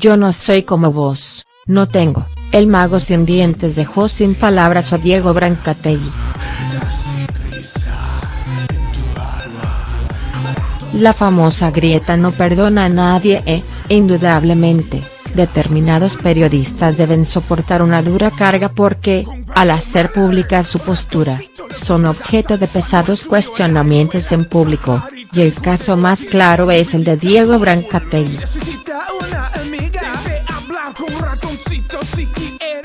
Yo no soy como vos, no tengo, el mago sin dientes dejó sin palabras a Diego Brancatelli. La famosa grieta no perdona a nadie e, indudablemente, determinados periodistas deben soportar una dura carga porque, al hacer pública su postura, son objeto de pesados cuestionamientos en público, y el caso más claro es el de Diego Brancatelli.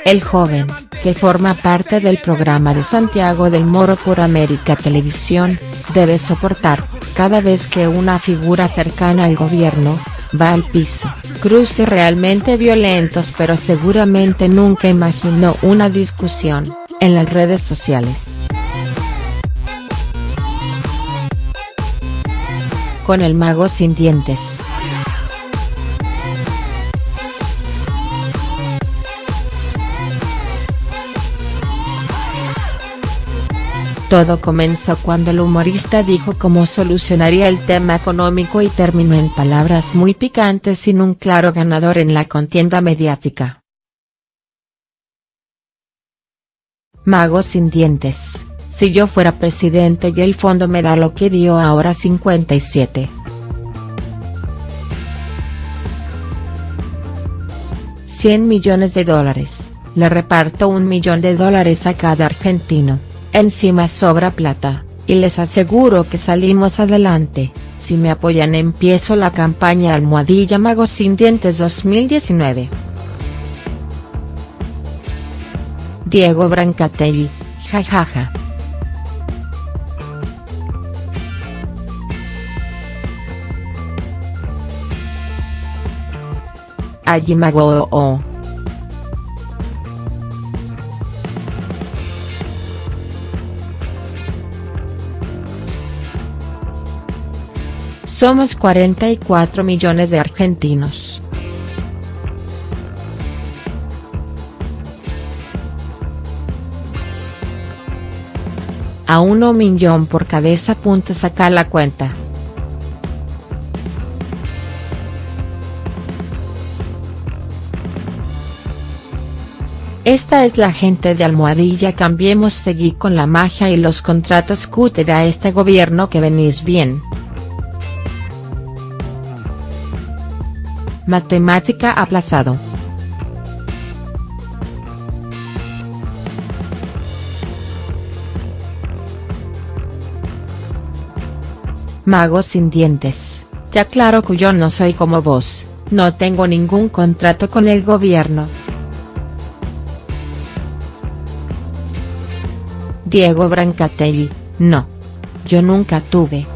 El joven, que forma parte del programa de Santiago del Moro por América Televisión, debe soportar, cada vez que una figura cercana al gobierno, va al piso, cruces realmente violentos pero seguramente nunca imaginó una discusión, en las redes sociales. Con el mago sin dientes. Todo comenzó cuando el humorista dijo cómo solucionaría el tema económico y terminó en palabras muy picantes sin un claro ganador en la contienda mediática. Mago sin dientes, si yo fuera presidente y el fondo me da lo que dio ahora 57. $100 millones de dólares, le reparto un millón de dólares a cada argentino encima sobra plata, y les aseguro que salimos adelante, si me apoyan empiezo la campaña Almohadilla Magos Sin Dientes 2019. Diego Brancatelli, jajaja. Allí mago Somos 44 millones de argentinos. A uno millón por cabeza. Sacar la cuenta. Esta es la gente de Almohadilla Cambiemos Seguí con la magia y los contratos que te este gobierno que venís bien. Matemática aplazado. Mago sin dientes, ya claro que yo no soy como vos, no tengo ningún contrato con el gobierno. Diego Brancatelli, no. Yo nunca tuve.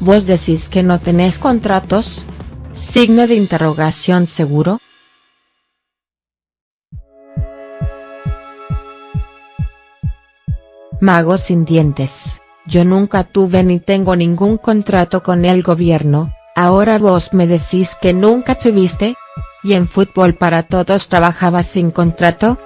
¿Vos decís que no tenés contratos? Signo de interrogación seguro. Mago sin dientes, yo nunca tuve ni tengo ningún contrato con el gobierno, ahora vos me decís que nunca tuviste? ¿Y en fútbol para todos trabajabas sin contrato?.